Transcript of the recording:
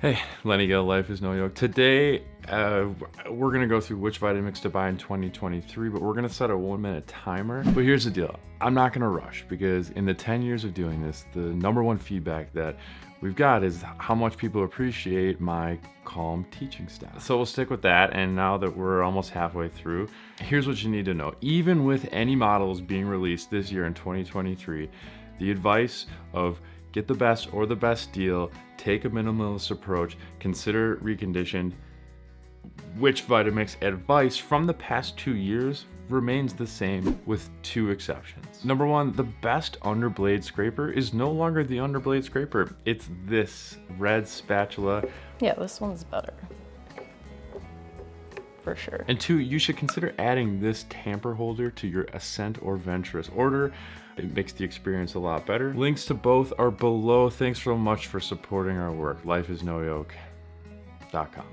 Hey, Lenny Gill, Life is No Yoke. Today, uh, we're gonna go through which Vitamix to buy in 2023, but we're gonna set a one minute timer. But here's the deal, I'm not gonna rush because in the 10 years of doing this, the number one feedback that we've got is how much people appreciate my calm teaching style. So we'll stick with that, and now that we're almost halfway through, here's what you need to know. Even with any models being released this year in 2023, the advice of get the best or the best deal, take a minimalist approach, consider reconditioned, which Vitamix advice from the past two years remains the same with two exceptions. Number one, the best underblade scraper is no longer the underblade scraper. It's this red spatula. Yeah, this one's better. For sure. And two, you should consider adding this tamper holder to your Ascent or Venturist order. It makes the experience a lot better. Links to both are below. Thanks so much for supporting our work. Lifeisnoyoke.com.